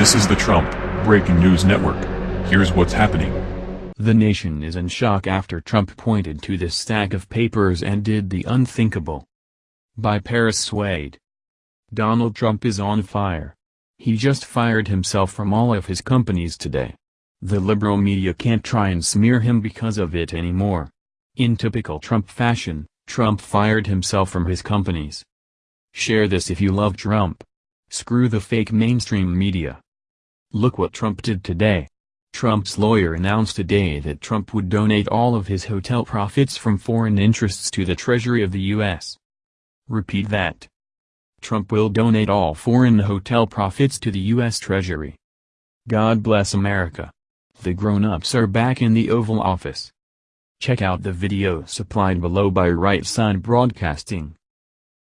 This is the Trump Breaking News Network. Here's what's happening. The nation is in shock after Trump pointed to this stack of papers and did the unthinkable. By Paris Swade. Donald Trump is on fire. He just fired himself from all of his companies today. The liberal media can't try and smear him because of it anymore. In typical Trump fashion, Trump fired himself from his companies. Share this if you love Trump. Screw the fake mainstream media. Look what Trump did today. Trump's lawyer announced today that Trump would donate all of his hotel profits from foreign interests to the Treasury of the U.S. Repeat that. Trump will donate all foreign hotel profits to the U.S. Treasury. God bless America. The grown-ups are back in the Oval Office. Check out the video supplied below by Right Side Broadcasting.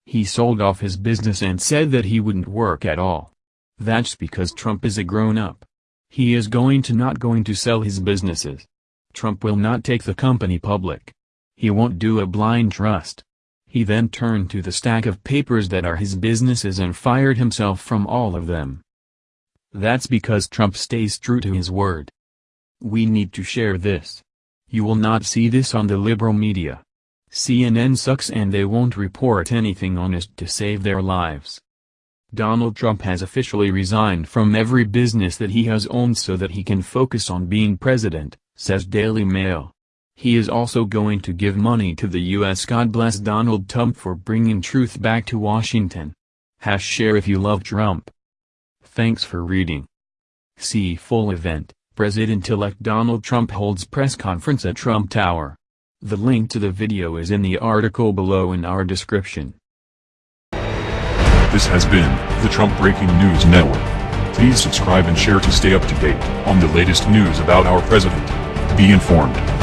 He sold off his business and said that he wouldn't work at all. That's because Trump is a grown-up. He is going to not going to sell his businesses. Trump will not take the company public. He won't do a blind trust. He then turned to the stack of papers that are his businesses and fired himself from all of them. That's because Trump stays true to his word. We need to share this. You will not see this on the liberal media. CNN sucks and they won't report anything honest to save their lives. Donald Trump has officially resigned from every business that he has owned so that he can focus on being president, says Daily Mail. He is also going to give money to the U.S. God bless Donald Trump for bringing truth back to Washington. Hash share if you love Trump. Thanks for reading. See full event, President-elect Donald Trump holds press conference at Trump Tower. The link to the video is in the article below in our description. This has been the Trump Breaking News Network. Please subscribe and share to stay up to date on the latest news about our president. Be informed.